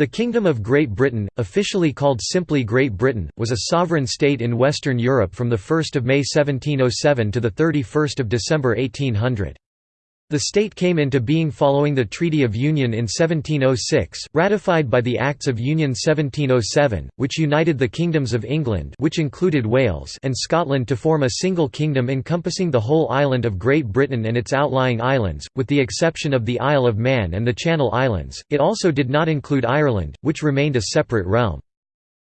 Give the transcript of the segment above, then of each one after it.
The Kingdom of Great Britain, officially called simply Great Britain, was a sovereign state in Western Europe from 1 May 1707 to 31 December 1800. The state came into being following the Treaty of Union in 1706, ratified by the Acts of Union 1707, which united the kingdoms of England which included Wales and Scotland to form a single kingdom encompassing the whole island of Great Britain and its outlying islands, with the exception of the Isle of Man and the Channel Islands. It also did not include Ireland, which remained a separate realm.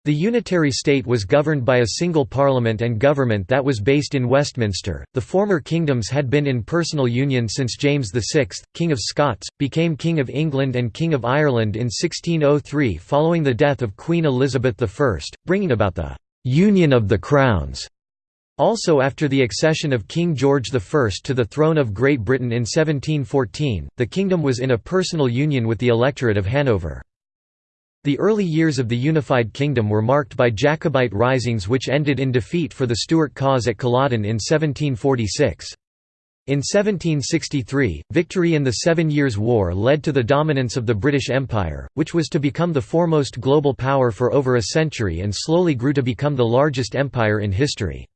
The unitary state was governed by a single parliament and government that was based in Westminster. The former kingdoms had been in personal union since James VI, King of Scots, became King of England and King of Ireland in 1603 following the death of Queen Elizabeth I, bringing about the «union of the crowns». Also after the accession of King George I to the throne of Great Britain in 1714, the kingdom was in a personal union with the electorate of Hanover. The early years of the unified kingdom were marked by Jacobite risings which ended in defeat for the Stuart cause at Culloden in 1746. In 1763, victory in the Seven Years' War led to the dominance of the British Empire, which was to become the foremost global power for over a century and slowly grew to become the largest empire in history.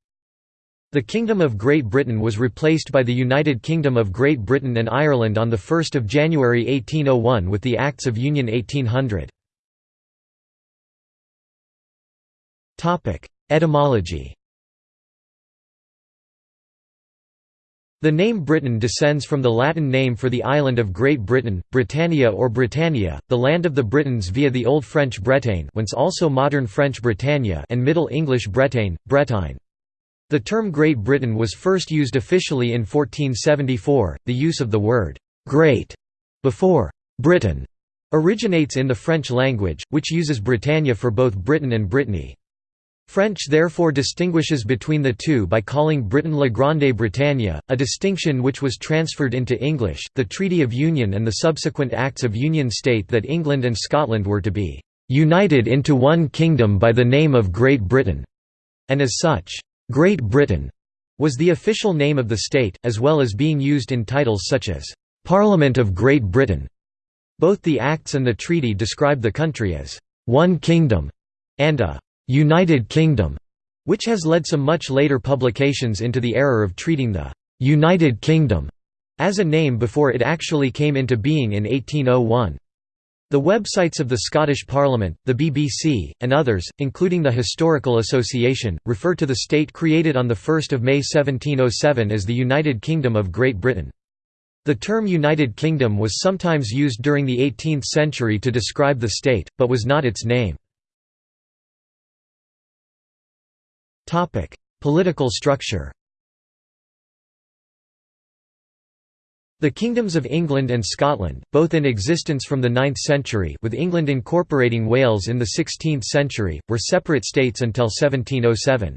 The Kingdom of Great Britain was replaced by the United Kingdom of Great Britain and Ireland on 1 January 1801 with the Acts of Union 1800. Etymology The name Britain descends from the Latin name for the island of Great Britain, Britannia or Britannia, the land of the Britons via the Old French Bretagne whence also modern French Britannia and Middle English Bretagne, Bretagne. The term Great Britain was first used officially in 1474. The use of the word «great» before «Britain» originates in the French language, which uses Britannia for both Britain and Brittany. French therefore distinguishes between the two by calling Britain La Grande Bretagne, a distinction which was transferred into English. The Treaty of Union and the subsequent Acts of Union state that England and Scotland were to be united into one kingdom by the name of Great Britain, and as such, Great Britain was the official name of the state, as well as being used in titles such as Parliament of Great Britain. Both the Acts and the treaty describe the country as one kingdom and a United Kingdom, which has led some much later publications into the error of treating the United Kingdom as a name before it actually came into being in 1801. The websites of the Scottish Parliament, the BBC, and others, including the Historical Association, refer to the state created on 1 May 1707 as the United Kingdom of Great Britain. The term United Kingdom was sometimes used during the 18th century to describe the state, but was not its name. Topic: Political structure. The kingdoms of England and Scotland, both in existence from the 9th century with England incorporating Wales in the 16th century, were separate states until 1707.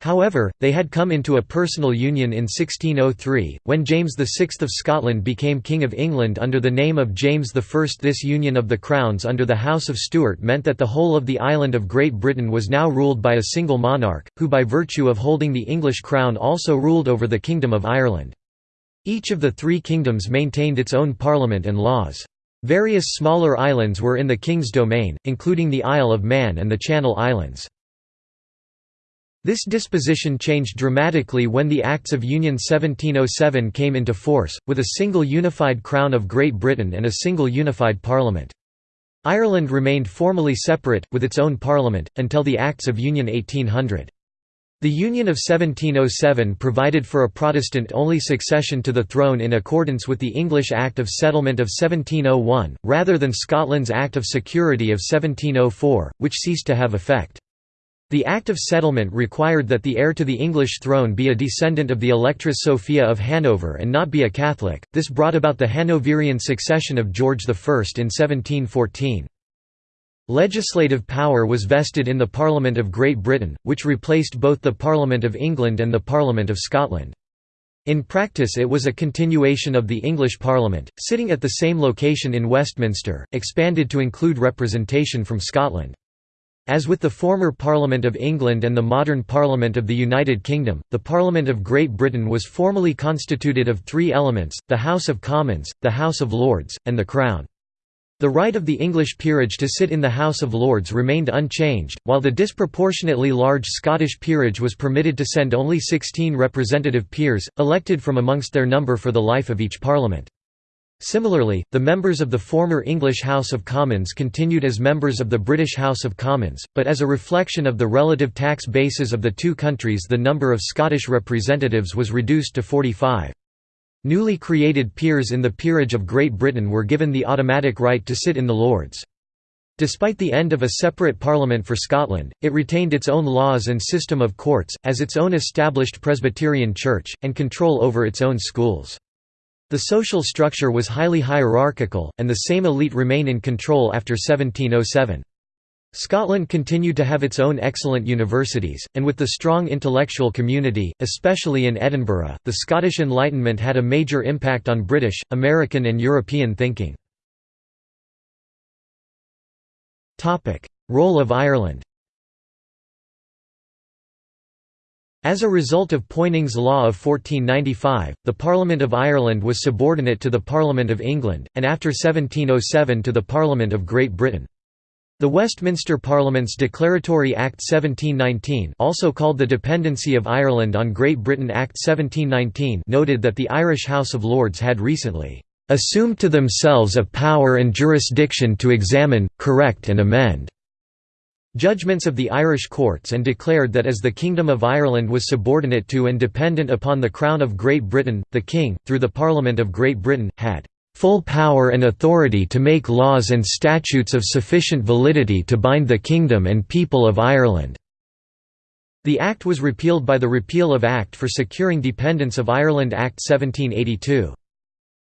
However, they had come into a personal union in 1603, when James VI of Scotland became King of England under the name of James I. This union of the crowns under the House of Stuart meant that the whole of the island of Great Britain was now ruled by a single monarch, who by virtue of holding the English crown also ruled over the Kingdom of Ireland. Each of the three kingdoms maintained its own parliament and laws. Various smaller islands were in the King's domain, including the Isle of Man and the Channel Islands. This disposition changed dramatically when the Acts of Union 1707 came into force, with a single unified Crown of Great Britain and a single unified Parliament. Ireland remained formally separate, with its own parliament, until the Acts of Union 1800. The Union of 1707 provided for a Protestant-only succession to the throne in accordance with the English Act of Settlement of 1701, rather than Scotland's Act of Security of 1704, which ceased to have effect. The Act of Settlement required that the heir to the English throne be a descendant of the Electress Sophia of Hanover and not be a Catholic, this brought about the Hanoverian succession of George I in 1714. Legislative power was vested in the Parliament of Great Britain, which replaced both the Parliament of England and the Parliament of Scotland. In practice it was a continuation of the English Parliament, sitting at the same location in Westminster, expanded to include representation from Scotland. As with the former Parliament of England and the modern Parliament of the United Kingdom, the Parliament of Great Britain was formally constituted of three elements, the House of Commons, the House of Lords, and the Crown. The right of the English peerage to sit in the House of Lords remained unchanged, while the disproportionately large Scottish peerage was permitted to send only 16 representative peers, elected from amongst their number for the life of each parliament. Similarly, the members of the former English House of Commons continued as members of the British House of Commons, but as a reflection of the relative tax bases of the two countries the number of Scottish representatives was reduced to 45. Newly created peers in the Peerage of Great Britain were given the automatic right to sit in the Lords. Despite the end of a separate parliament for Scotland, it retained its own laws and system of courts, as its own established Presbyterian church, and control over its own schools. The social structure was highly hierarchical, and the same elite remain in control after 1707. Scotland continued to have its own excellent universities, and with the strong intellectual community, especially in Edinburgh, the Scottish Enlightenment had a major impact on British, American and European thinking. Role of Ireland As a result of Poynings' Law of 1495, the Parliament of Ireland was subordinate to the Parliament of England, and after 1707 to the Parliament of Great Britain. The Westminster Parliament's Declaratory Act 1719 also called the Dependency of Ireland on Great Britain Act 1719 noted that the Irish House of Lords had recently "...assumed to themselves a power and jurisdiction to examine, correct and amend." Judgments of the Irish courts and declared that as the Kingdom of Ireland was subordinate to and dependent upon the Crown of Great Britain, the King, through the Parliament of Great Britain, had full power and authority to make laws and statutes of sufficient validity to bind the Kingdom and people of Ireland." The Act was repealed by the Repeal of Act for Securing Dependence of Ireland Act 1782.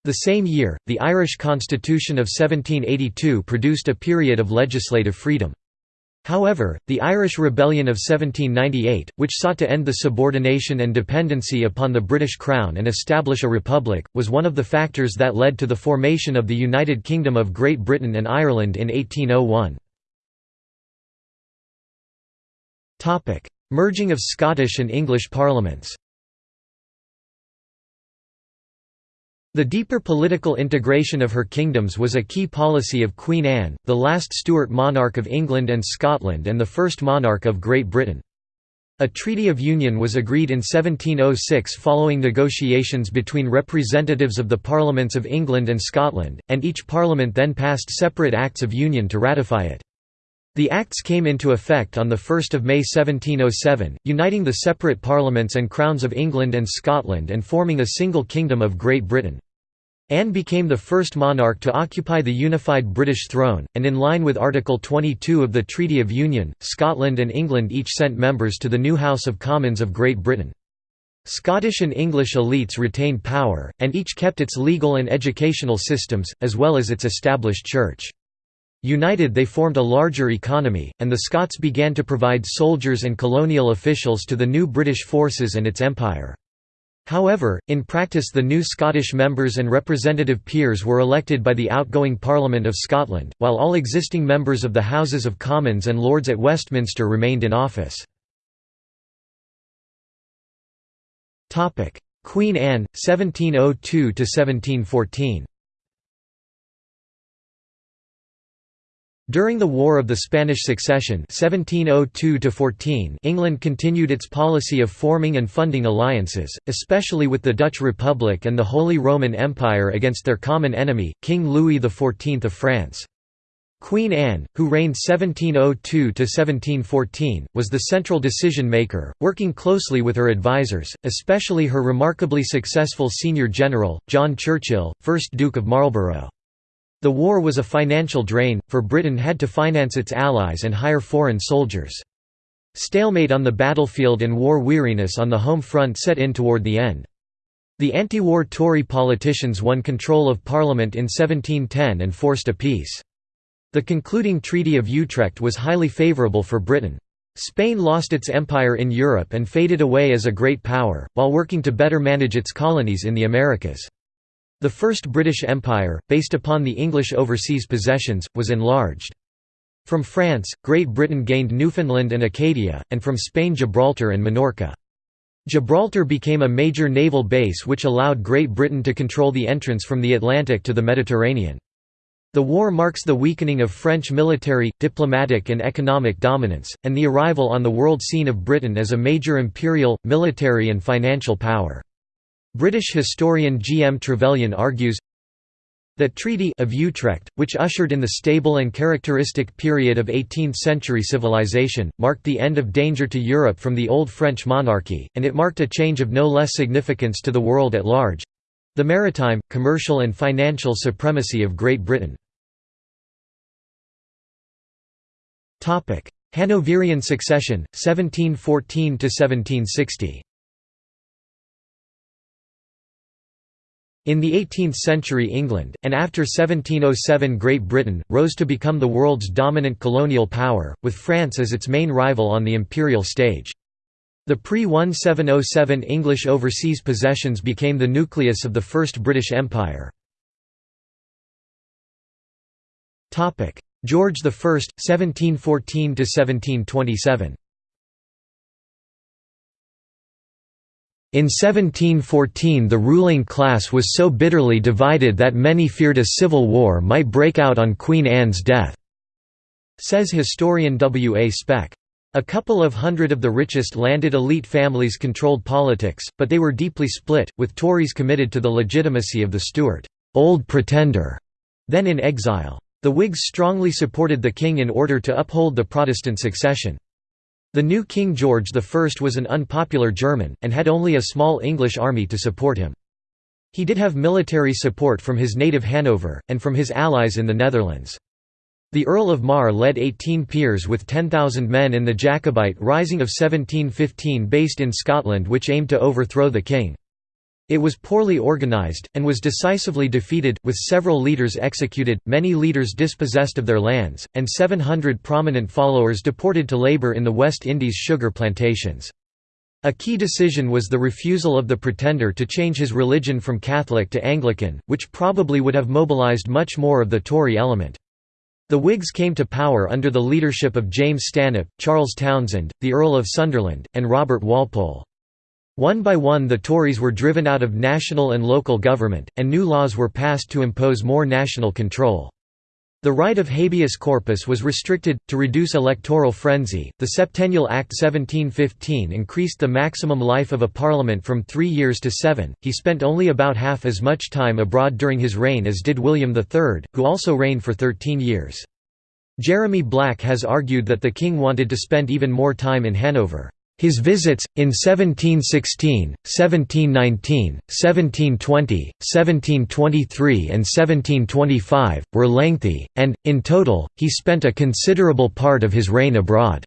The same year, the Irish Constitution of 1782 produced a period of legislative freedom. However, the Irish Rebellion of 1798, which sought to end the subordination and dependency upon the British Crown and establish a republic, was one of the factors that led to the formation of the United Kingdom of Great Britain and Ireland in 1801. Merging of Scottish and English parliaments The deeper political integration of her kingdoms was a key policy of Queen Anne, the last Stuart monarch of England and Scotland and the first monarch of Great Britain. A Treaty of Union was agreed in 1706 following negotiations between representatives of the Parliaments of England and Scotland, and each parliament then passed separate Acts of Union to ratify it. The Acts came into effect on 1 May 1707, uniting the separate parliaments and crowns of England and Scotland and forming a single kingdom of Great Britain. Anne became the first monarch to occupy the unified British throne, and in line with Article 22 of the Treaty of Union, Scotland and England each sent members to the new House of Commons of Great Britain. Scottish and English elites retained power, and each kept its legal and educational systems, as well as its established church. United they formed a larger economy, and the Scots began to provide soldiers and colonial officials to the new British forces and its empire. However, in practice the new Scottish members and representative peers were elected by the outgoing Parliament of Scotland, while all existing members of the Houses of Commons and Lords at Westminster remained in office. Queen Anne, 1702–1714 During the War of the Spanish Succession 1702 England continued its policy of forming and funding alliances, especially with the Dutch Republic and the Holy Roman Empire against their common enemy, King Louis XIV of France. Queen Anne, who reigned 1702–1714, was the central decision-maker, working closely with her advisers, especially her remarkably successful senior general, John Churchill, 1st Duke of Marlborough. The war was a financial drain, for Britain had to finance its allies and hire foreign soldiers. Stalemate on the battlefield and war weariness on the home front set in toward the end. The anti-war Tory politicians won control of Parliament in 1710 and forced a peace. The concluding Treaty of Utrecht was highly favourable for Britain. Spain lost its empire in Europe and faded away as a great power, while working to better manage its colonies in the Americas. The First British Empire, based upon the English overseas possessions, was enlarged. From France, Great Britain gained Newfoundland and Acadia, and from Spain Gibraltar and Minorca. Gibraltar became a major naval base which allowed Great Britain to control the entrance from the Atlantic to the Mediterranean. The war marks the weakening of French military, diplomatic and economic dominance, and the arrival on the world scene of Britain as a major imperial, military and financial power. British historian G. M. Trevelyan argues, that Treaty of Utrecht, which ushered in the stable and characteristic period of 18th-century civilization, marked the end of danger to Europe from the old French monarchy, and it marked a change of no less significance to the world at large—the maritime, commercial and financial supremacy of Great Britain. Hanoverian succession, 1714–1760 In the 18th century England, and after 1707 Great Britain, rose to become the world's dominant colonial power, with France as its main rival on the imperial stage. The pre-1707 English overseas possessions became the nucleus of the First British Empire. George I, 1714–1727 In 1714 the ruling class was so bitterly divided that many feared a civil war might break out on Queen Anne's death, says historian W. A. Speck. A couple of hundred of the richest landed elite families controlled politics, but they were deeply split, with Tories committed to the legitimacy of the Stuart Old Pretender, then in exile. The Whigs strongly supported the king in order to uphold the Protestant succession. The new King George I was an unpopular German, and had only a small English army to support him. He did have military support from his native Hanover, and from his allies in the Netherlands. The Earl of Mar led 18 peers with 10,000 men in the Jacobite Rising of 1715 based in Scotland which aimed to overthrow the king. It was poorly organized, and was decisively defeated, with several leaders executed, many leaders dispossessed of their lands, and 700 prominent followers deported to labor in the West Indies sugar plantations. A key decision was the refusal of the pretender to change his religion from Catholic to Anglican, which probably would have mobilised much more of the Tory element. The Whigs came to power under the leadership of James Stanhope, Charles Townshend, the Earl of Sunderland, and Robert Walpole. One by one the Tories were driven out of national and local government, and new laws were passed to impose more national control. The right of habeas corpus was restricted, to reduce electoral frenzy. The Septennial Act 1715 increased the maximum life of a parliament from three years to seven. He spent only about half as much time abroad during his reign as did William III, who also reigned for 13 years. Jeremy Black has argued that the king wanted to spend even more time in Hanover. His visits, in 1716, 1719, 1720, 1723 and 1725, were lengthy, and, in total, he spent a considerable part of his reign abroad.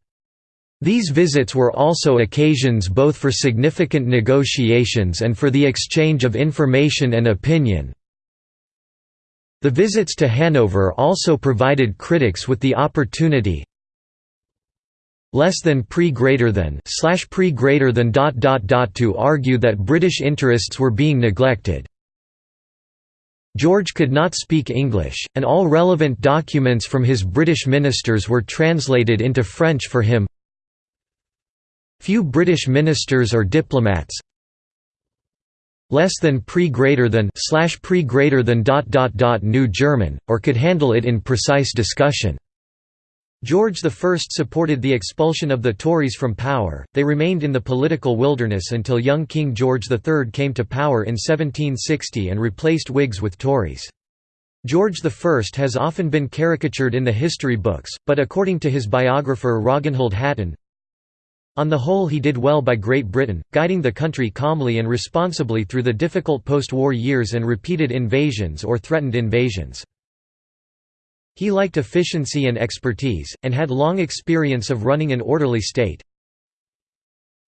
These visits were also occasions both for significant negotiations and for the exchange of information and opinion. The visits to Hanover also provided critics with the opportunity, less than pre greater than slash pre greater than dot dot dot to argue that British interests were being neglected. George could not speak English, and all relevant documents from his British ministers were translated into French for him. Few British ministers or diplomats less than pre greater than slash pre greater than dot dot dot knew German, or could handle it in precise discussion. George I supported the expulsion of the Tories from power, they remained in the political wilderness until young King George III came to power in 1760 and replaced Whigs with Tories. George I has often been caricatured in the history books, but according to his biographer Ragnhild Hatton, on the whole he did well by Great Britain, guiding the country calmly and responsibly through the difficult post-war years and repeated invasions or threatened invasions. He liked efficiency and expertise, and had long experience of running an orderly state.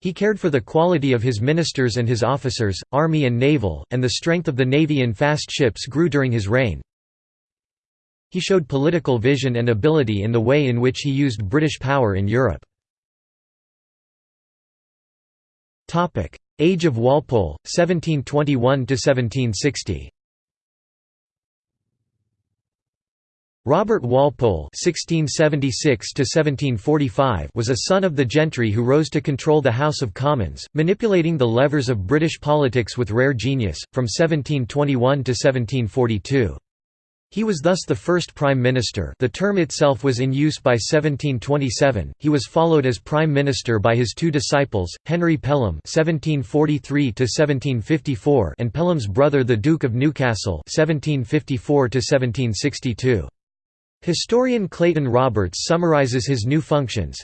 He cared for the quality of his ministers and his officers, army and naval, and the strength of the navy in fast ships grew during his reign. He showed political vision and ability in the way in which he used British power in Europe. Age of Walpole, 1721–1760 Robert Walpole (1676–1745) was a son of the gentry who rose to control the House of Commons, manipulating the levers of British politics with rare genius, from 1721 to 1742. He was thus the first prime minister the term itself was in use by 1727, he was followed as prime minister by his two disciples, Henry Pelham (1743–1754) and Pelham's brother the Duke of Newcastle (1754–1762). Historian Clayton Roberts summarizes his new functions,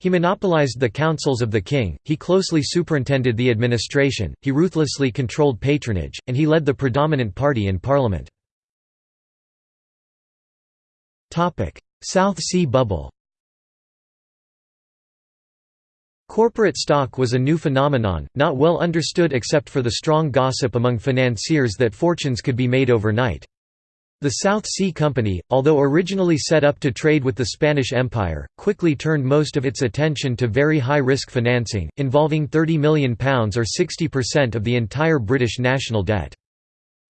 he monopolized the councils of the king, he closely superintended the administration, he ruthlessly controlled patronage, and he led the predominant party in parliament. South Sea Bubble Corporate stock was a new phenomenon, not well understood except for the strong gossip among financiers that fortunes could be made overnight. The South Sea Company, although originally set up to trade with the Spanish Empire, quickly turned most of its attention to very high-risk financing, involving £30 million or 60% of the entire British national debt.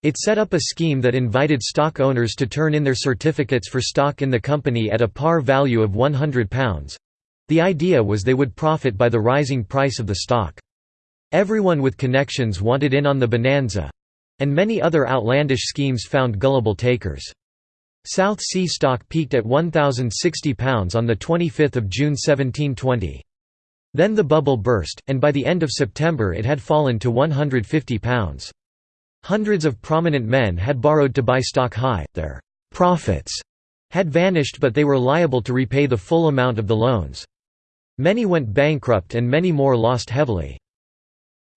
It set up a scheme that invited stock owners to turn in their certificates for stock in the company at a par value of £100. The idea was they would profit by the rising price of the stock. Everyone with connections wanted in on the bonanza, and many other outlandish schemes found gullible takers. South Sea stock peaked at £1,060 on 25 June 1720. Then the bubble burst, and by the end of September it had fallen to £150. Hundreds of prominent men had borrowed to buy stock high, their «profits» had vanished but they were liable to repay the full amount of the loans. Many went bankrupt and many more lost heavily.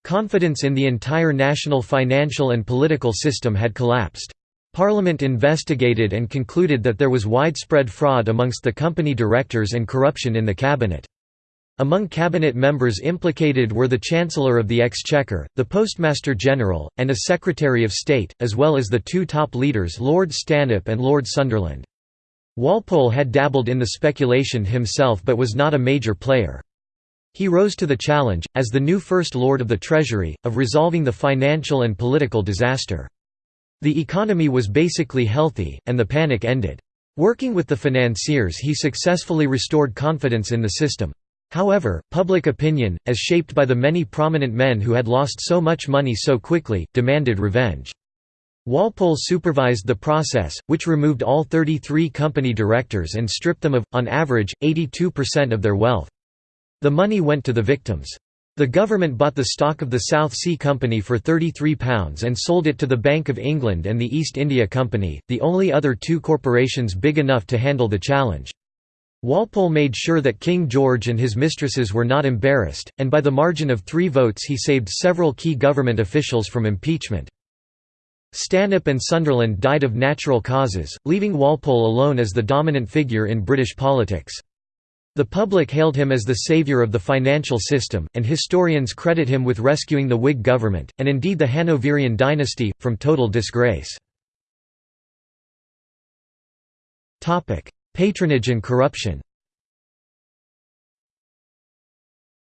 Confidence in the entire national financial and political system had collapsed. Parliament investigated and concluded that there was widespread fraud amongst the company directors and corruption in the cabinet. Among cabinet members implicated were the Chancellor of the Exchequer, the Postmaster General, and a Secretary of State, as well as the two top leaders Lord Stanhope and Lord Sunderland. Walpole had dabbled in the speculation himself but was not a major player. He rose to the challenge, as the new First Lord of the Treasury, of resolving the financial and political disaster. The economy was basically healthy, and the panic ended. Working with the financiers he successfully restored confidence in the system. However, public opinion, as shaped by the many prominent men who had lost so much money so quickly, demanded revenge. Walpole supervised the process, which removed all 33 company directors and stripped them of, on average, 82% of their wealth. The money went to the victims. The government bought the stock of the South Sea Company for £33 and sold it to the Bank of England and the East India Company, the only other two corporations big enough to handle the challenge. Walpole made sure that King George and his mistresses were not embarrassed, and by the margin of three votes he saved several key government officials from impeachment. Stanhope and Sunderland died of natural causes, leaving Walpole alone as the dominant figure in British politics. The public hailed him as the saviour of the financial system, and historians credit him with rescuing the Whig government, and indeed the Hanoverian dynasty, from total disgrace. Patronage and corruption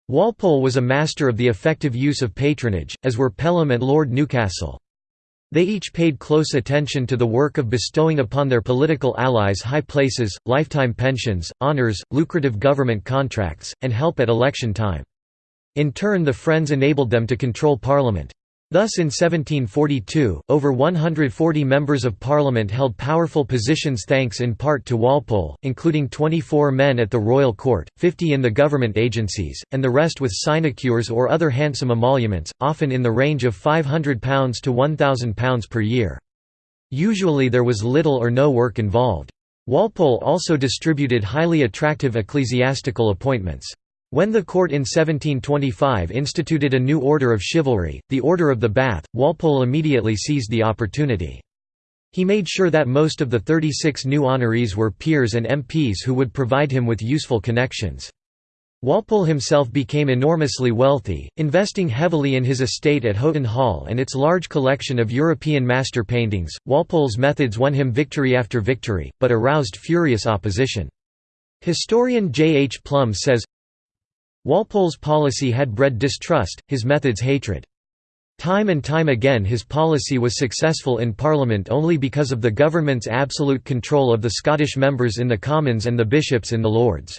Walpole was a master of the effective use of patronage, as were Pelham and Lord Newcastle. They each paid close attention to the work of bestowing upon their political allies high places, lifetime pensions, honours, lucrative government contracts, and help at election time. In turn the Friends enabled them to control Parliament. Thus in 1742, over 140 members of parliament held powerful positions thanks in part to Walpole, including 24 men at the royal court, 50 in the government agencies, and the rest with sinecures or other handsome emoluments, often in the range of £500 to £1,000 per year. Usually there was little or no work involved. Walpole also distributed highly attractive ecclesiastical appointments. When the court in 1725 instituted a new order of chivalry, the Order of the Bath, Walpole immediately seized the opportunity. He made sure that most of the 36 new honorees were peers and MPs who would provide him with useful connections. Walpole himself became enormously wealthy, investing heavily in his estate at Houghton Hall and its large collection of European master paintings. Walpole's methods won him victory after victory, but aroused furious opposition. Historian J. H. Plumb says, Walpole's policy had bred distrust, his methods hatred. Time and time again his policy was successful in Parliament only because of the government's absolute control of the Scottish members in the Commons and the bishops in the Lords.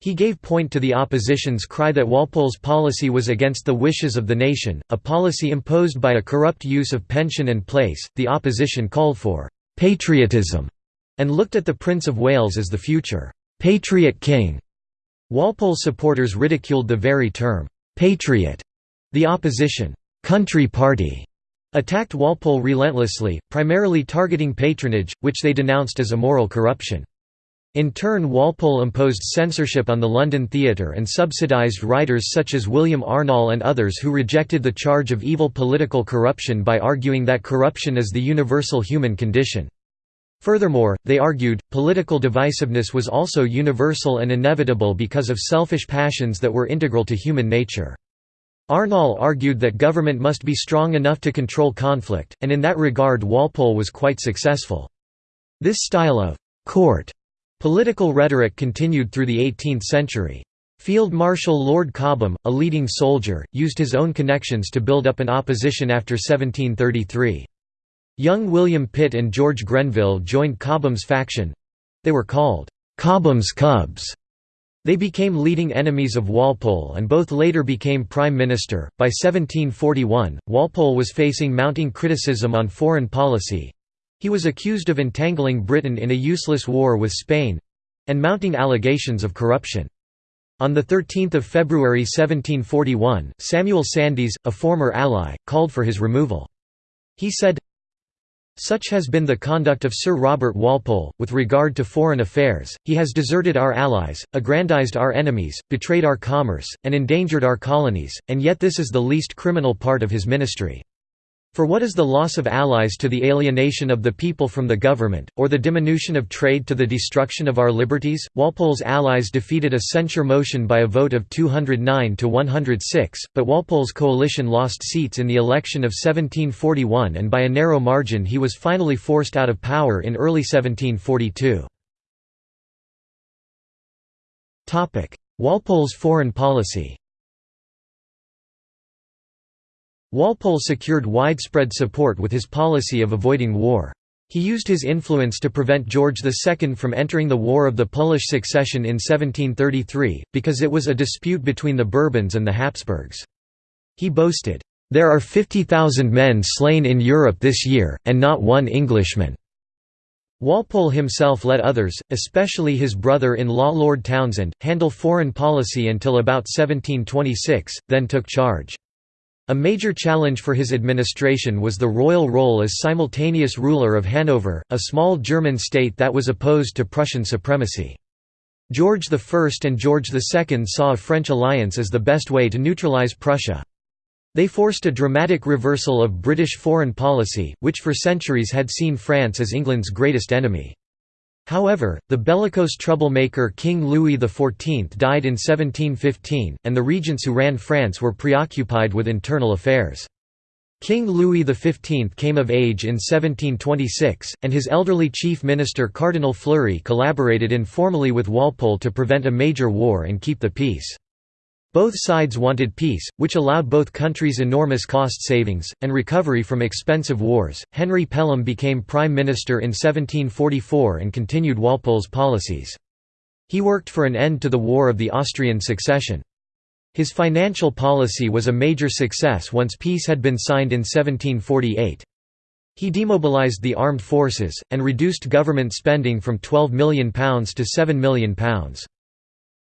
He gave point to the opposition's cry that Walpole's policy was against the wishes of the nation, a policy imposed by a corrupt use of pension and place. The opposition called for patriotism, and looked at the Prince of Wales as the future patriot king. Walpole's supporters ridiculed the very term patriot. The opposition country party attacked Walpole relentlessly, primarily targeting patronage, which they denounced as immoral corruption. In turn Walpole imposed censorship on the London theatre and subsidised writers such as William Arnall and others who rejected the charge of evil political corruption by arguing that corruption is the universal human condition. Furthermore, they argued, political divisiveness was also universal and inevitable because of selfish passions that were integral to human nature. Arnall argued that government must be strong enough to control conflict, and in that regard Walpole was quite successful. This style of «court» Political rhetoric continued through the 18th century. Field Marshal Lord Cobham, a leading soldier, used his own connections to build up an opposition after 1733. Young William Pitt and George Grenville joined Cobham's faction. They were called, "'Cobham's Cubs' They became leading enemies of Walpole and both later became Prime Minister. By 1741, Walpole was facing mounting criticism on foreign policy, he was accused of entangling Britain in a useless war with Spain—and mounting allegations of corruption. On 13 February 1741, Samuel Sandys, a former ally, called for his removal. He said, such has been the conduct of Sir Robert Walpole, with regard to foreign affairs, he has deserted our allies, aggrandized our enemies, betrayed our commerce, and endangered our colonies, and yet this is the least criminal part of his ministry. For what is the loss of allies to the alienation of the people from the government, or the diminution of trade to the destruction of our liberties? Walpole's allies defeated a censure motion by a vote of 209 to 106, but Walpole's coalition lost seats in the election of 1741 and by a narrow margin he was finally forced out of power in early 1742. Walpole's foreign policy Walpole secured widespread support with his policy of avoiding war. He used his influence to prevent George II from entering the War of the Polish Succession in 1733, because it was a dispute between the Bourbons and the Habsburgs. He boasted, "...there are 50,000 men slain in Europe this year, and not one Englishman." Walpole himself let others, especially his brother-in-law Lord Townshend, handle foreign policy until about 1726, then took charge. A major challenge for his administration was the royal role as simultaneous ruler of Hanover, a small German state that was opposed to Prussian supremacy. George I and George II saw a French alliance as the best way to neutralize Prussia. They forced a dramatic reversal of British foreign policy, which for centuries had seen France as England's greatest enemy. However, the bellicose troublemaker King Louis XIV died in 1715, and the regents who ran France were preoccupied with internal affairs. King Louis XV came of age in 1726, and his elderly chief minister Cardinal Fleury collaborated informally with Walpole to prevent a major war and keep the peace. Both sides wanted peace, which allowed both countries enormous cost savings, and recovery from expensive wars. Henry Pelham became Prime Minister in 1744 and continued Walpole's policies. He worked for an end to the War of the Austrian Succession. His financial policy was a major success once peace had been signed in 1748. He demobilized the armed forces, and reduced government spending from £12 million to £7 million.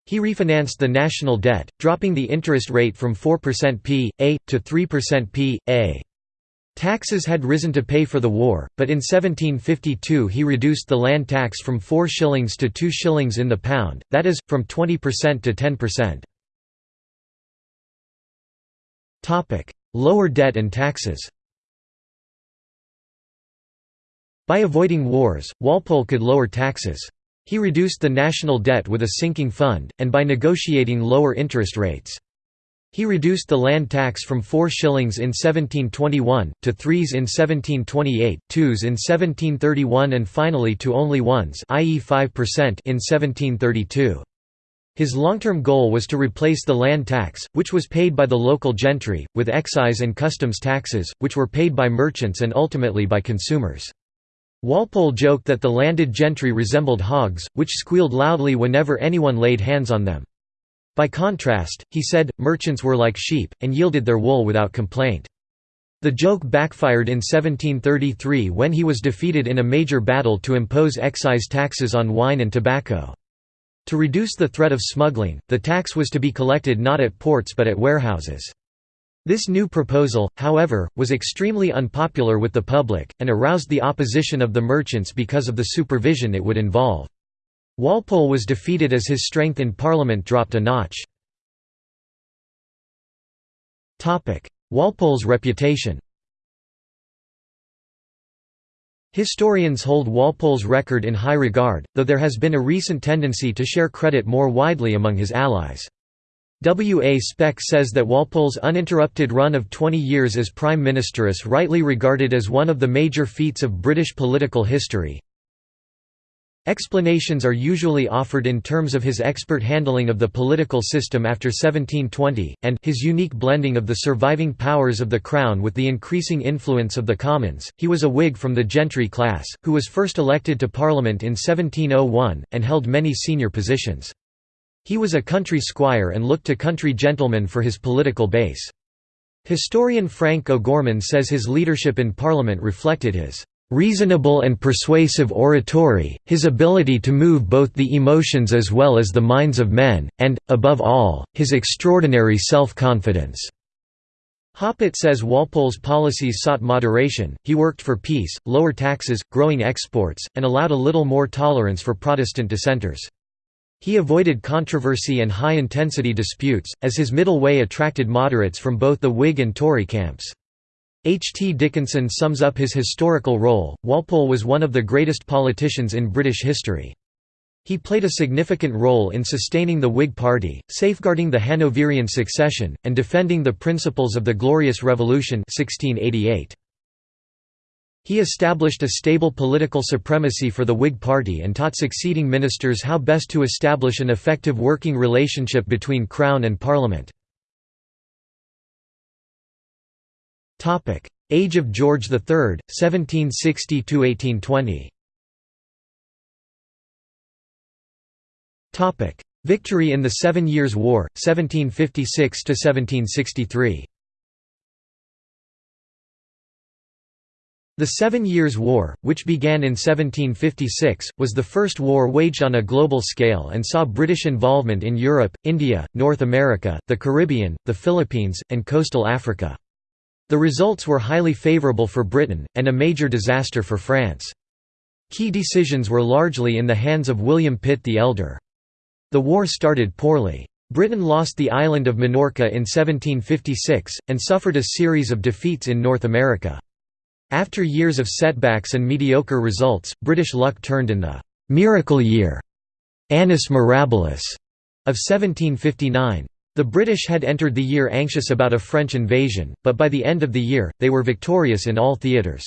He refinanced the national debt, dropping the interest rate from 4% p.a. to 3% p.a. Taxes had risen to pay for the war, but in 1752 he reduced the land tax from 4 shillings to 2 shillings in the pound, that is, from 20% to 10%. Lower debt and taxes By avoiding wars, Walpole could lower taxes. He reduced the national debt with a sinking fund, and by negotiating lower interest rates. He reduced the land tax from 4 shillings in 1721, to 3s in 1728, 2s in 1731 and finally to only 1s i.e. 5% in 1732. His long-term goal was to replace the land tax, which was paid by the local gentry, with excise and customs taxes, which were paid by merchants and ultimately by consumers. Walpole joked that the landed gentry resembled hogs, which squealed loudly whenever anyone laid hands on them. By contrast, he said, merchants were like sheep, and yielded their wool without complaint. The joke backfired in 1733 when he was defeated in a major battle to impose excise taxes on wine and tobacco. To reduce the threat of smuggling, the tax was to be collected not at ports but at warehouses. This new proposal, however, was extremely unpopular with the public, and aroused the opposition of the merchants because of the supervision it would involve. Walpole was defeated as his strength in Parliament dropped a notch. Walpole's reputation Historians hold Walpole's record in high regard, though there has been a recent tendency to share credit more widely among his allies. W. A. Speck says that Walpole's uninterrupted run of 20 years as Prime Minister is rightly regarded as one of the major feats of British political history, Explanations are usually offered in terms of his expert handling of the political system after 1720, and his unique blending of the surviving powers of the Crown with the increasing influence of the Commons. He was a Whig from the gentry class, who was first elected to Parliament in 1701, and held many senior positions. He was a country squire and looked to country gentlemen for his political base. Historian Frank O'Gorman says his leadership in Parliament reflected his reasonable and persuasive oratory, his ability to move both the emotions as well as the minds of men, and, above all, his extraordinary self-confidence." Hoppit says Walpole's policies sought moderation, he worked for peace, lower taxes, growing exports, and allowed a little more tolerance for Protestant dissenters. He avoided controversy and high-intensity disputes, as his middle way attracted moderates from both the Whig and Tory camps. H. T. Dickinson sums up his historical role, Walpole was one of the greatest politicians in British history. He played a significant role in sustaining the Whig Party, safeguarding the Hanoverian succession, and defending the principles of the Glorious Revolution 1688. He established a stable political supremacy for the Whig Party and taught succeeding ministers how best to establish an effective working relationship between Crown and Parliament. Age of George III, 1760–1820 Victory in the Seven Years' War, 1756–1763 The Seven Years' War, which began in 1756, was the first war waged on a global scale and saw British involvement in Europe, India, North America, the Caribbean, the Philippines, and coastal Africa. The results were highly favourable for Britain, and a major disaster for France. Key decisions were largely in the hands of William Pitt the Elder. The war started poorly. Britain lost the island of Minorca in 1756, and suffered a series of defeats in North America. After years of setbacks and mediocre results, British luck turned in the «miracle year» Annus Mirabilis of 1759. The British had entered the year anxious about a French invasion, but by the end of the year, they were victorious in all theatres.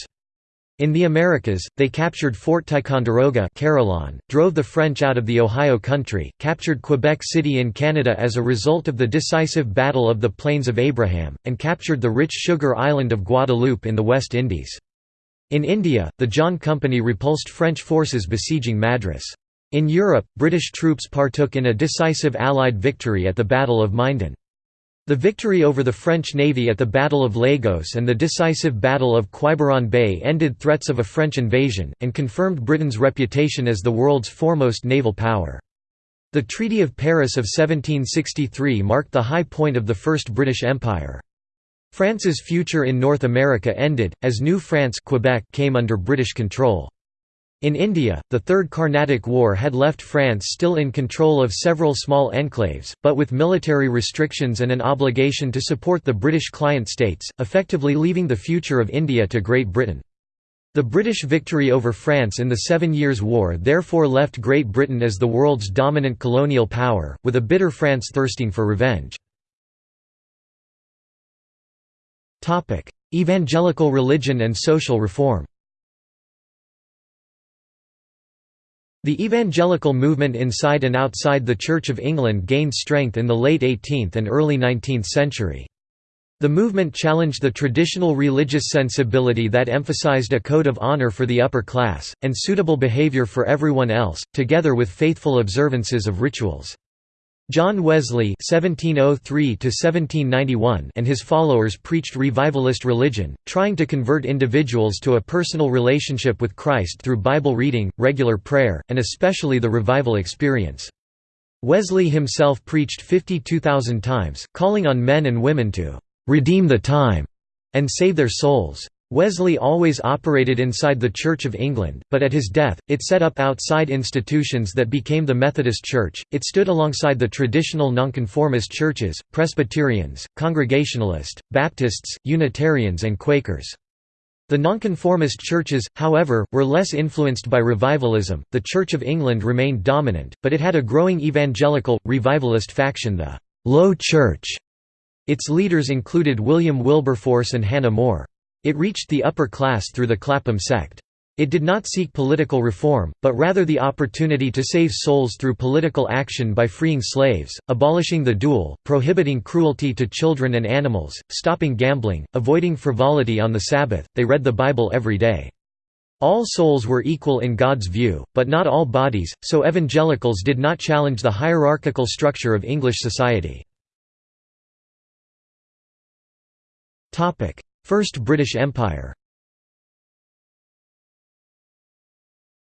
In the Americas, they captured Fort Ticonderoga Carillon, drove the French out of the Ohio Country, captured Quebec City in Canada as a result of the decisive Battle of the Plains of Abraham, and captured the rich sugar island of Guadeloupe in the West Indies. In India, the John Company repulsed French forces besieging Madras. In Europe, British troops partook in a decisive Allied victory at the Battle of Minden. The victory over the French navy at the Battle of Lagos and the decisive Battle of Quiberon Bay ended threats of a French invasion, and confirmed Britain's reputation as the world's foremost naval power. The Treaty of Paris of 1763 marked the high point of the First British Empire. France's future in North America ended, as New France Quebec came under British control. In India, the Third Carnatic War had left France still in control of several small enclaves, but with military restrictions and an obligation to support the British client states, effectively leaving the future of India to Great Britain. The British victory over France in the Seven Years' War therefore left Great Britain as the world's dominant colonial power, with a bitter France thirsting for revenge. Evangelical religion and social reform The evangelical movement inside and outside the Church of England gained strength in the late 18th and early 19th century. The movement challenged the traditional religious sensibility that emphasized a code of honor for the upper class, and suitable behavior for everyone else, together with faithful observances of rituals. John Wesley (1703–1791) and his followers preached revivalist religion, trying to convert individuals to a personal relationship with Christ through Bible reading, regular prayer, and especially the revival experience. Wesley himself preached 52,000 times, calling on men and women to redeem the time and save their souls. Wesley always operated inside the Church of England, but at his death, it set up outside institutions that became the Methodist Church. It stood alongside the traditional nonconformist churches, Presbyterians, Congregationalist, Baptists, Unitarians, and Quakers. The nonconformist churches, however, were less influenced by revivalism. The Church of England remained dominant, but it had a growing evangelical, revivalist faction, the Low Church. Its leaders included William Wilberforce and Hannah More. It reached the upper class through the Clapham sect. It did not seek political reform, but rather the opportunity to save souls through political action by freeing slaves, abolishing the duel, prohibiting cruelty to children and animals, stopping gambling, avoiding frivolity on the Sabbath. They read the Bible every day. All souls were equal in God's view, but not all bodies, so evangelicals did not challenge the hierarchical structure of English society. First British Empire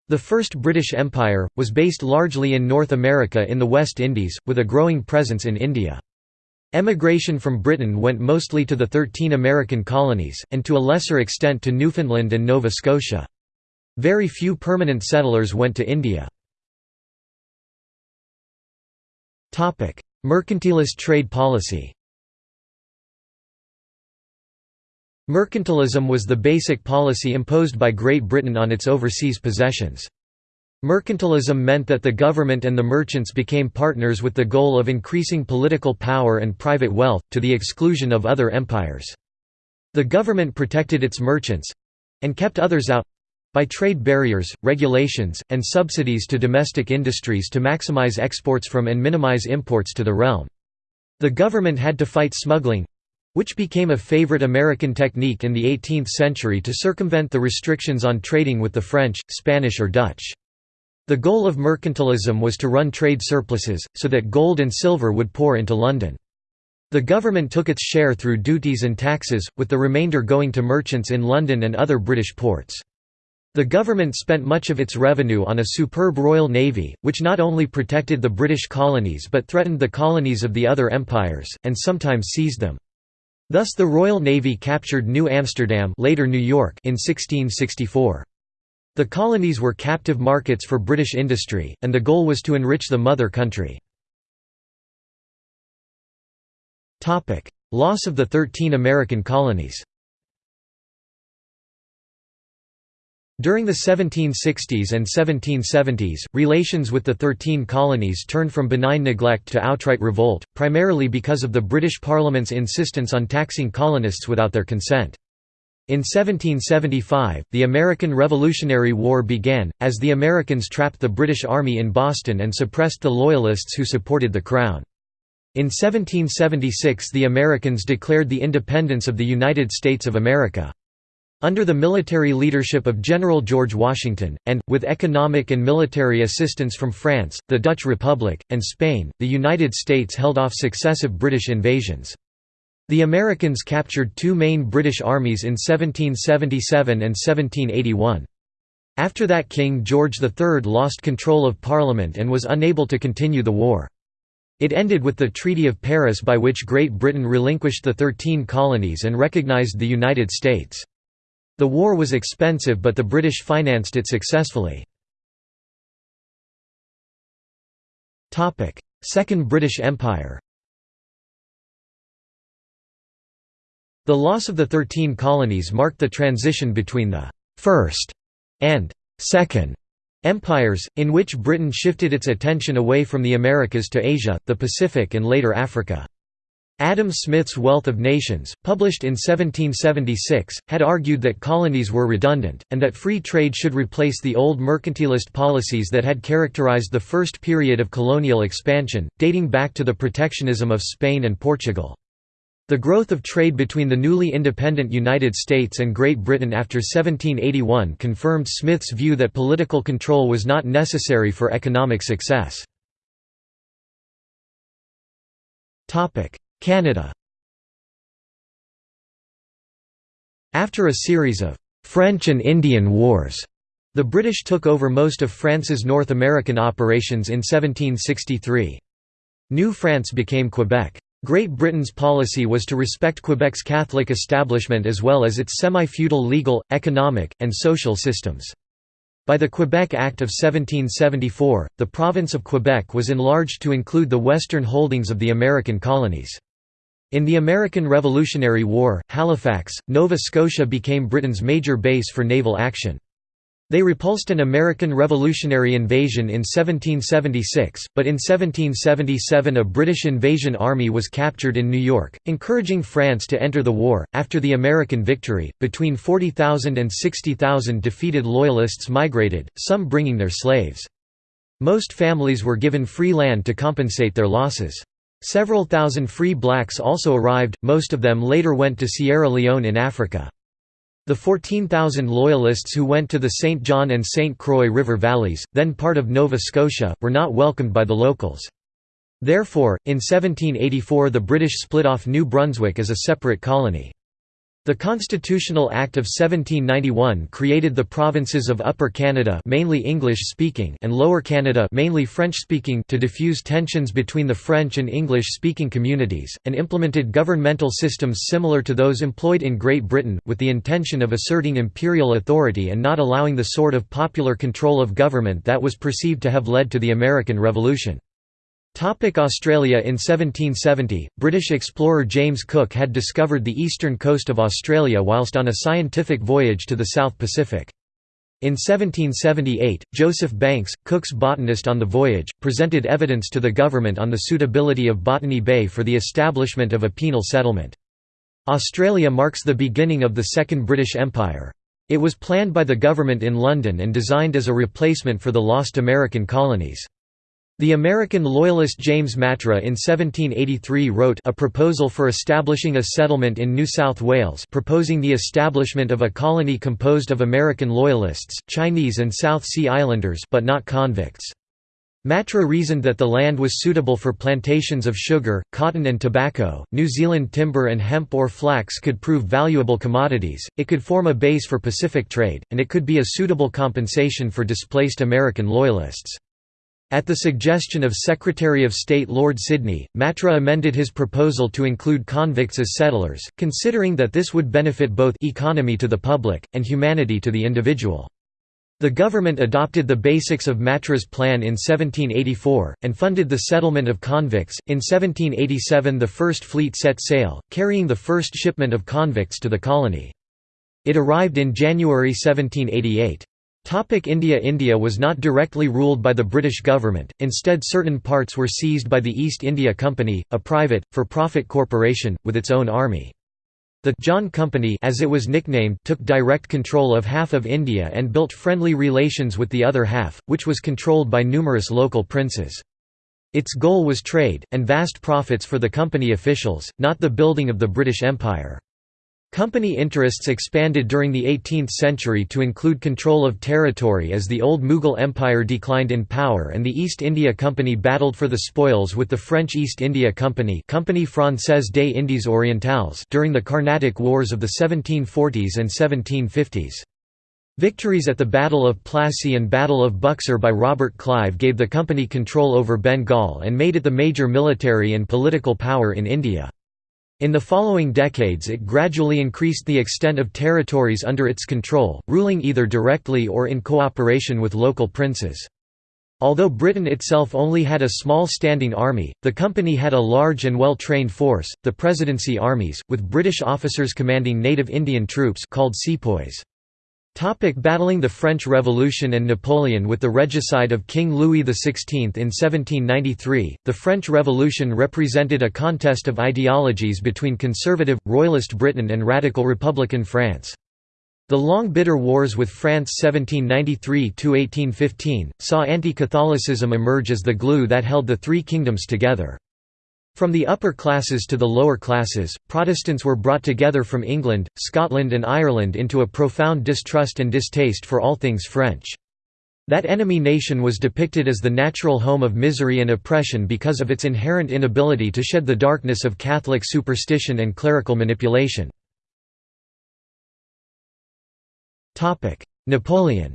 The First British Empire, was based largely in North America in the West Indies, with a growing presence in India. Emigration from Britain went mostly to the Thirteen American colonies, and to a lesser extent to Newfoundland and Nova Scotia. Very few permanent settlers went to India. Mercantilist trade policy Mercantilism was the basic policy imposed by Great Britain on its overseas possessions. Mercantilism meant that the government and the merchants became partners with the goal of increasing political power and private wealth, to the exclusion of other empires. The government protected its merchants—and kept others out—by trade barriers, regulations, and subsidies to domestic industries to maximize exports from and minimize imports to the realm. The government had to fight smuggling, which became a favorite American technique in the 18th century to circumvent the restrictions on trading with the French, Spanish or Dutch. The goal of mercantilism was to run trade surpluses, so that gold and silver would pour into London. The government took its share through duties and taxes, with the remainder going to merchants in London and other British ports. The government spent much of its revenue on a superb Royal Navy, which not only protected the British colonies but threatened the colonies of the other empires, and sometimes seized them. Thus the Royal Navy captured New Amsterdam later New York in 1664. The colonies were captive markets for British industry, and the goal was to enrich the mother country. Loss of the Thirteen American colonies During the 1760s and 1770s, relations with the Thirteen Colonies turned from benign neglect to outright revolt, primarily because of the British Parliament's insistence on taxing colonists without their consent. In 1775, the American Revolutionary War began, as the Americans trapped the British Army in Boston and suppressed the Loyalists who supported the Crown. In 1776 the Americans declared the independence of the United States of America. Under the military leadership of General George Washington, and, with economic and military assistance from France, the Dutch Republic, and Spain, the United States held off successive British invasions. The Americans captured two main British armies in 1777 and 1781. After that King George III lost control of Parliament and was unable to continue the war. It ended with the Treaty of Paris by which Great Britain relinquished the Thirteen Colonies and recognised the United States. The war was expensive but the British financed it successfully. Second British Empire The loss of the Thirteen Colonies marked the transition between the First and Second Empires, in which Britain shifted its attention away from the Americas to Asia, the Pacific and later Africa. Adam Smith's Wealth of Nations, published in 1776, had argued that colonies were redundant, and that free trade should replace the old mercantilist policies that had characterized the first period of colonial expansion, dating back to the protectionism of Spain and Portugal. The growth of trade between the newly independent United States and Great Britain after 1781 confirmed Smith's view that political control was not necessary for economic success. Canada After a series of «French and Indian Wars», the British took over most of France's North American operations in 1763. New France became Quebec. Great Britain's policy was to respect Quebec's Catholic establishment as well as its semi-feudal legal, economic, and social systems. By the Quebec Act of 1774, the province of Quebec was enlarged to include the western holdings of the American colonies. In the American Revolutionary War, Halifax, Nova Scotia became Britain's major base for naval action. They repulsed an American Revolutionary invasion in 1776, but in 1777 a British invasion army was captured in New York, encouraging France to enter the war. After the American victory, between 40,000 and 60,000 defeated Loyalists migrated, some bringing their slaves. Most families were given free land to compensate their losses. Several thousand free blacks also arrived, most of them later went to Sierra Leone in Africa. The 14,000 Loyalists who went to the St. John and St. Croix River valleys, then part of Nova Scotia, were not welcomed by the locals. Therefore, in 1784 the British split off New Brunswick as a separate colony. The Constitutional Act of 1791 created the provinces of Upper Canada mainly English-speaking and Lower Canada mainly French-speaking to diffuse tensions between the French and English-speaking communities, and implemented governmental systems similar to those employed in Great Britain, with the intention of asserting imperial authority and not allowing the sort of popular control of government that was perceived to have led to the American Revolution. Topic Australia In 1770, British explorer James Cook had discovered the eastern coast of Australia whilst on a scientific voyage to the South Pacific. In 1778, Joseph Banks, Cook's botanist on the voyage, presented evidence to the government on the suitability of Botany Bay for the establishment of a penal settlement. Australia marks the beginning of the Second British Empire. It was planned by the government in London and designed as a replacement for the lost American colonies. The American loyalist James Matra in 1783 wrote a proposal for establishing a settlement in New South Wales proposing the establishment of a colony composed of American loyalists, Chinese and South Sea Islanders but not convicts. Matra reasoned that the land was suitable for plantations of sugar, cotton and tobacco, New Zealand timber and hemp or flax could prove valuable commodities, it could form a base for Pacific trade, and it could be a suitable compensation for displaced American loyalists. At the suggestion of Secretary of State Lord Sydney, Matra amended his proposal to include convicts as settlers, considering that this would benefit both economy to the public, and humanity to the individual. The government adopted the basics of Matra's plan in 1784, and funded the settlement of convicts. In 1787, the first fleet set sail, carrying the first shipment of convicts to the colony. It arrived in January 1788. India India was not directly ruled by the British government, instead certain parts were seized by the East India Company, a private, for-profit corporation, with its own army. The John Company as it was nicknamed took direct control of half of India and built friendly relations with the other half, which was controlled by numerous local princes. Its goal was trade, and vast profits for the company officials, not the building of the British Empire. Company interests expanded during the 18th century to include control of territory as the old Mughal Empire declined in power and the East India Company battled for the spoils with the French East India Company Compagnie Française des Indes Orientales during the Carnatic Wars of the 1740s and 1750s. Victories at the Battle of Plassey and Battle of Buxar by Robert Clive gave the company control over Bengal and made it the major military and political power in India. In the following decades it gradually increased the extent of territories under its control, ruling either directly or in cooperation with local princes. Although Britain itself only had a small standing army, the company had a large and well-trained force, the Presidency armies, with British officers commanding native Indian troops called sepoys. Topic battling the French Revolution and Napoleon With the regicide of King Louis XVI in 1793, the French Revolution represented a contest of ideologies between conservative, royalist Britain and radical republican France. The long bitter wars with France 1793–1815, saw anti-Catholicism emerge as the glue that held the three kingdoms together. From the upper classes to the lower classes, Protestants were brought together from England, Scotland and Ireland into a profound distrust and distaste for all things French. That enemy nation was depicted as the natural home of misery and oppression because of its inherent inability to shed the darkness of Catholic superstition and clerical manipulation. Napoleon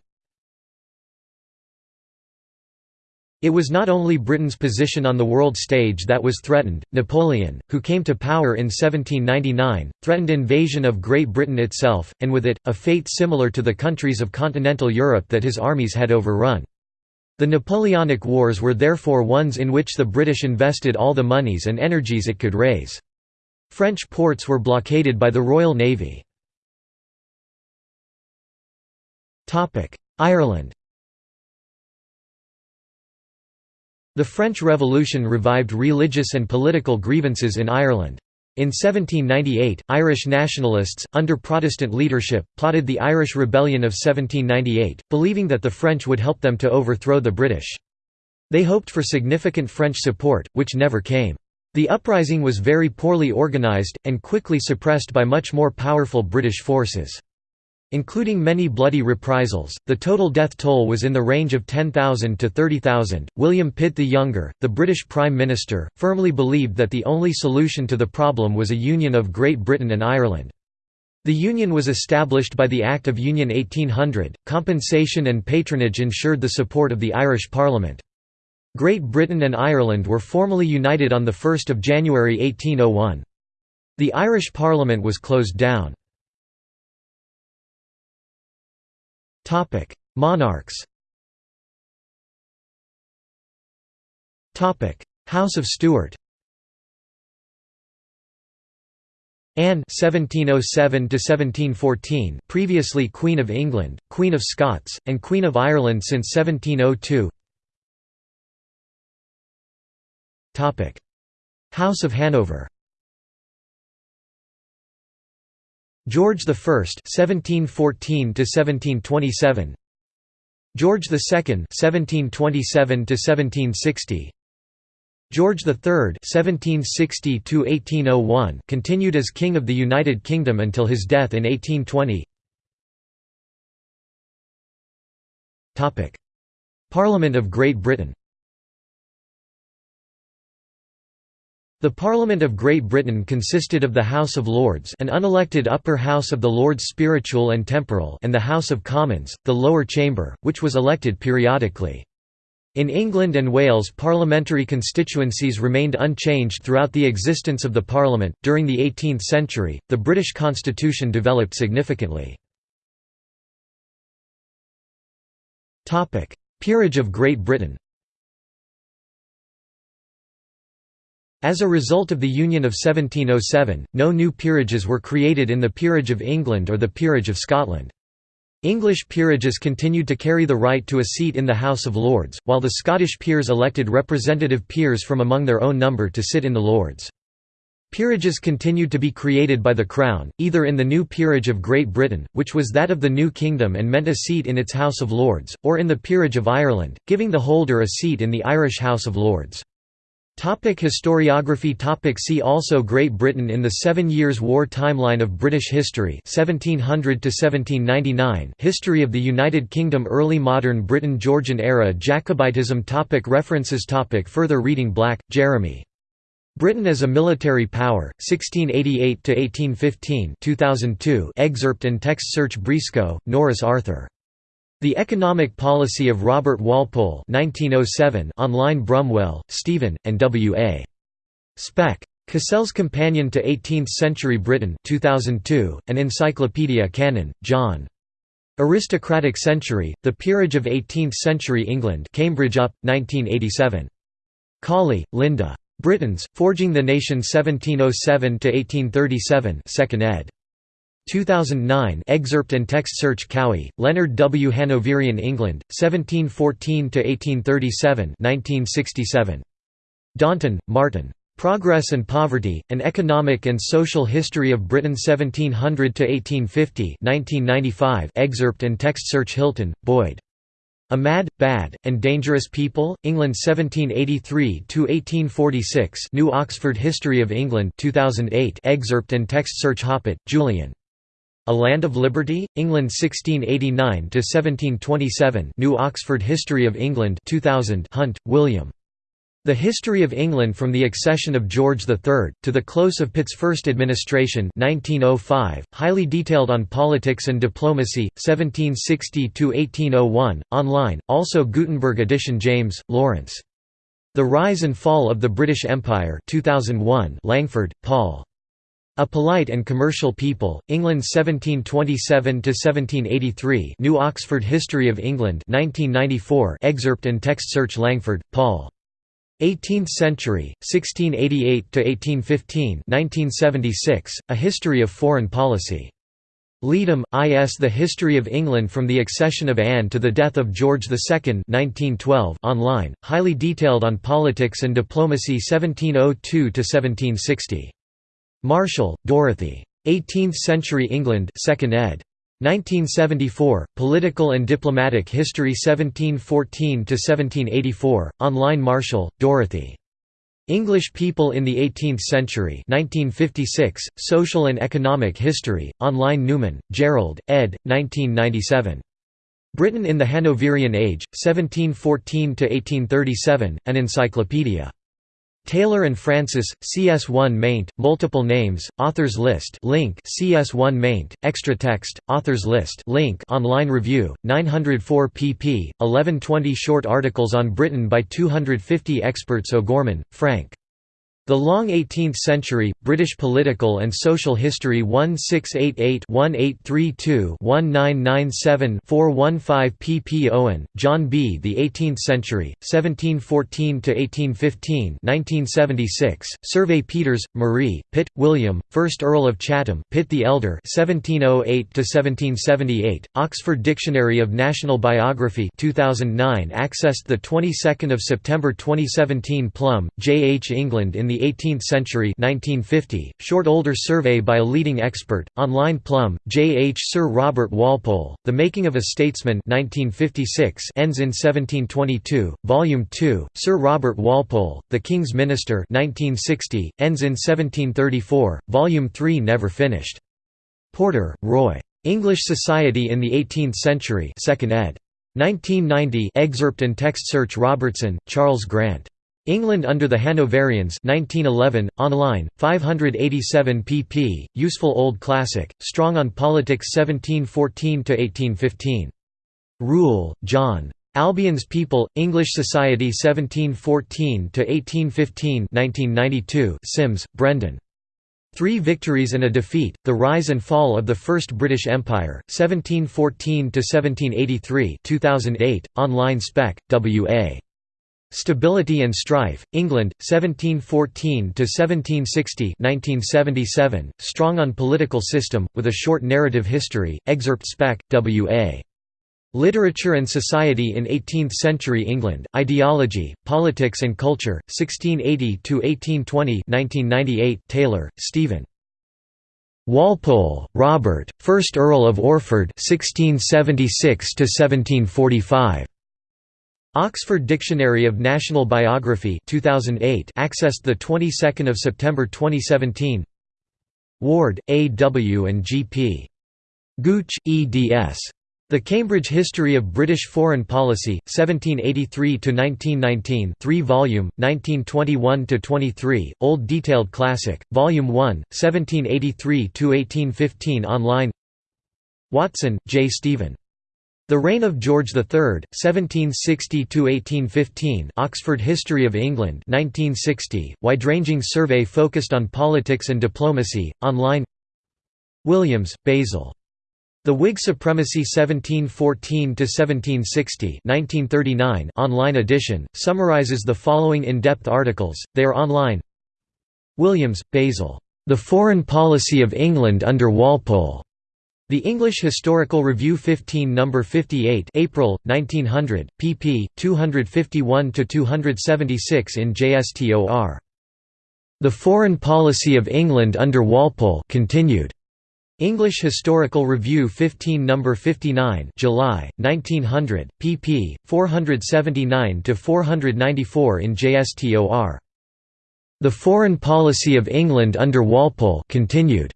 It was not only Britain's position on the world stage that was threatened. Napoleon, who came to power in 1799, threatened invasion of Great Britain itself, and with it, a fate similar to the countries of continental Europe that his armies had overrun. The Napoleonic Wars were therefore ones in which the British invested all the monies and energies it could raise. French ports were blockaded by the Royal Navy. Ireland The French Revolution revived religious and political grievances in Ireland. In 1798, Irish nationalists, under Protestant leadership, plotted the Irish Rebellion of 1798, believing that the French would help them to overthrow the British. They hoped for significant French support, which never came. The uprising was very poorly organised, and quickly suppressed by much more powerful British forces. Including many bloody reprisals, the total death toll was in the range of 10,000 to 30,000. William Pitt the Younger, the British Prime Minister, firmly believed that the only solution to the problem was a union of Great Britain and Ireland. The union was established by the Act of Union 1800. Compensation and patronage ensured the support of the Irish Parliament. Great Britain and Ireland were formally united on 1 January 1801. The Irish Parliament was closed down. Topic: Monarchs. Topic: House of Stuart. Anne (1707–1714), previously Queen of England, Queen of Scots, and Queen of Ireland since 1702. Topic: House of Hanover. George I (1714–1727), George II (1727–1760), George III (1760–1801) continued as King of the United Kingdom until his death in 1820. Topic: Parliament of Great Britain. The Parliament of Great Britain consisted of the House of Lords an unelected upper house of the Lords Spiritual and Temporal and the House of Commons, the lower chamber, which was elected periodically. In England and Wales parliamentary constituencies remained unchanged throughout the existence of the Parliament. During the 18th century, the British constitution developed significantly. Peerage of Great Britain As a result of the Union of 1707, no new peerages were created in the Peerage of England or the Peerage of Scotland. English peerages continued to carry the right to a seat in the House of Lords, while the Scottish peers elected representative peers from among their own number to sit in the Lords. Peerages continued to be created by the Crown, either in the new Peerage of Great Britain, which was that of the new kingdom and meant a seat in its House of Lords, or in the Peerage of Ireland, giving the holder a seat in the Irish House of Lords. Topic historiography. Topic. See also Great Britain in the Seven Years' War Timeline of British History 1700 -1799 History of the United Kingdom Early Modern Britain Georgian Era Jacobitism. Topic. References. Topic. Further reading. Black, Jeremy. Britain as a Military Power, 1688–1815 2002 excerpt and text search Briscoe, Norris Arthur. The Economic Policy of Robert Walpole 1907 online Brumwell, Stephen, and W. A. Speck. Cassell's Companion to Eighteenth-Century Britain 2002, an Encyclopedia Cannon, John. Aristocratic Century, The Peerage of Eighteenth-Century England Cambridge UP, 1987. Colley, Linda. Britons, Forging the Nation 1707–1837 2nd ed. 2009 excerpt and text search Cowie, Leonard W. Hanoverian England, 1714–1837 1967. Daunton, Martin. Progress and Poverty, An Economic and Social History of Britain 1700–1850 1995 excerpt and text search Hilton, Boyd. A Mad, Bad, and Dangerous People, England 1783–1846 New Oxford History of England 2008 excerpt and text search Hoppit, Julian. A Land of Liberty, England 1689–1727 New Oxford History of England 2000 Hunt, William. The History of England from the Accession of George III, to the close of Pitt's first administration 1905, highly detailed on politics and diplomacy, 1760–1801, online, also Gutenberg edition James, Lawrence. The Rise and Fall of the British Empire 2001, Langford, Paul. A Polite and Commercial People, England 1727–1783 New Oxford History of England 1994 excerpt and text search Langford, Paul. 18th Century, 1688–1815 1976, A History of Foreign Policy. Leadam, I.S. The History of England from the Accession of Anne to the Death of George II 1912 online, highly detailed on politics and diplomacy 1702–1760. Marshall, Dorothy. 18th Century England 2nd ed. 1974, Political and Diplomatic History 1714–1784, online Marshall, Dorothy. English People in the Eighteenth Century 1956, Social and Economic History, online Newman, Gerald, ed. 1997. Britain in the Hanoverian Age, 1714–1837, an encyclopedia. Taylor and Francis, CS1 maint, multiple names, authors list link CS1 maint, extra text, authors list link online review, 904 pp. 1120 short articles on Britain by 250 experts O'Gorman, Frank. The Long Eighteenth Century, British Political and Social History 1688-1832-1997-415 pp. Owen, John B. The Eighteenth Century, 1714–1815 1976, Survey Peters, Marie, Pitt, William, 1st Earl of Chatham Pitt the Elder 1708–1778, Oxford Dictionary of National Biography 2009 accessed 22 September 2017 Plumb, J. H. England in the the 18th Century 1950, short older survey by a leading expert, online Plumb, J. H. Sir Robert Walpole, The Making of a Statesman 1956 ends in 1722, Volume 2, Sir Robert Walpole, The King's Minister 1960, ends in 1734, Volume 3 never finished. Porter, Roy. English Society in the Eighteenth Century 2nd ed. 1990 excerpt and text search Robertson, Charles Grant. England under the Hanoverians 1911, online, 587 pp. Useful Old Classic, Strong on Politics 1714–1815. Rule, John. Albion's People, English Society 1714–1815 1992. Simms, Brendan. Three Victories and a Defeat, The Rise and Fall of the First British Empire, 1714–1783 2008, online Speck, W.A. Stability and Strife, England, 1714–1760 1977, Strong on Political System, with a Short Narrative History, excerpt Speck, W.A. Literature and Society in Eighteenth-Century England, Ideology, Politics and Culture, 1680–1820 1998, Taylor, Stephen. Walpole, Robert, 1st Earl of Orford 1676 1745. Oxford Dictionary of National Biography 2008 accessed the 22nd of September 2017 Ward, A. W. and G. P. Gooch, eds. The Cambridge History of British Foreign Policy, 1783–1919 3 volume, 1921–23, Old Detailed Classic, Volume 1, 1783–1815 online Watson, J. Stephen. The Reign of George III, 1760–1815 Oxford History of England 1960, wide-ranging survey focused on politics and diplomacy, online Williams, Basil. The Whig Supremacy 1714–1760 online edition, summarizes the following in-depth articles, they are online Williams, Basil. The Foreign Policy of England under Walpole. The English Historical Review 15 No. 58 April, 1900, pp. 251–276 in JSTOR. The Foreign Policy of England under Walpole continued. English Historical Review 15 No. 59 July, 1900, pp. 479–494 in JSTOR. The Foreign Policy of England under Walpole continued.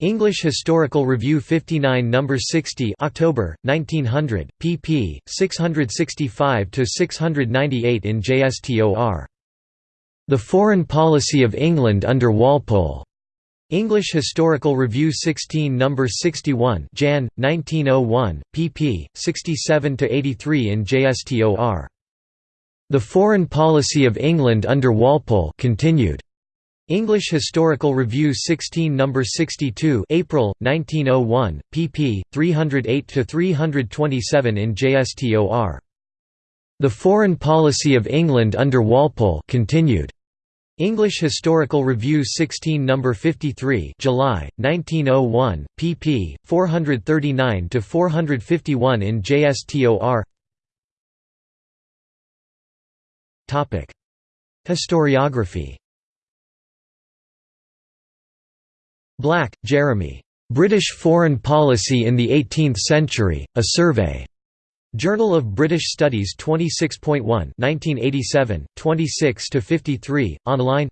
English Historical Review 59 No. 60 October, 1900, pp. 665–698 in JSTOR. The Foreign Policy of England under Walpole. English Historical Review 16 No. 61 Jan. 1901, pp. 67–83 in JSTOR. The Foreign Policy of England under Walpole continued. English Historical Review 16 No. 62 April, 1901, pp. 308–327 in JSTOR. The Foreign Policy of England under Walpole continued. English Historical Review 16 No. 53 July, 1901, pp. 439–451 in JSTOR Historiography Black, Jeremy. British Foreign Policy in the Eighteenth Century, A Survey. Journal of British Studies 26.1 1987, 26–53, online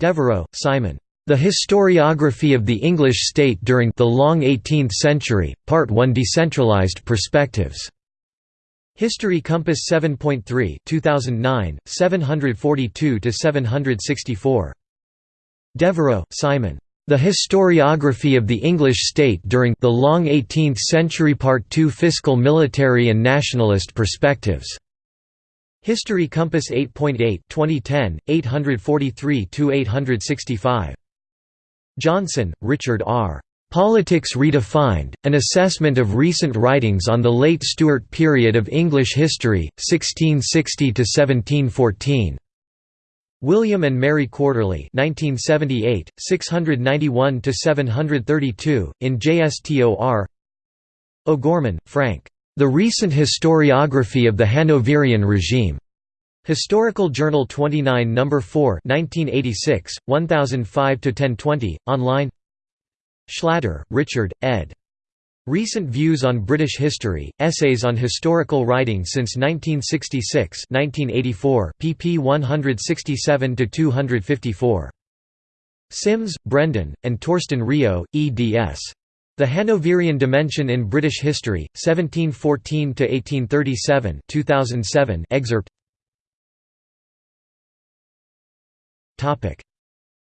Devereux, Simon. The Historiography of the English State during the Long Eighteenth Century, Part 1 Decentralised Perspectives. History Compass 7.3 2009, 742–764. Devereux, Simon. The Historiography of the English State during the Long Eighteenth Century Part II Fiscal Military and Nationalist Perspectives. History Compass 8.8 2010, 843–865. Johnson, Richard R. Politics Redefined, An Assessment of Recent Writings on the Late Stuart Period of English History, 1660–1714. William and Mary Quarterly 1978, 691–732, in JSTOR O'Gorman, Frank. The Recent Historiography of the Hanoverian Regime. Historical Journal 29 No. 4 1986, 1005–1020, online Schlatter, Richard, ed. Recent Views on British History, Essays on Historical Writing since 1966 1984, pp 167–254. Simms, Brendan, and Torsten Rio, eds. The Hanoverian Dimension in British History, 1714–1837 2007 excerpt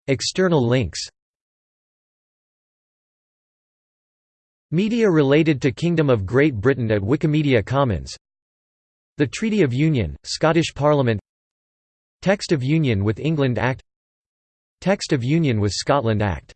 External links Media related to Kingdom of Great Britain at Wikimedia Commons. The Treaty of Union, Scottish Parliament. Text of Union with England Act. Text of Union with Scotland Act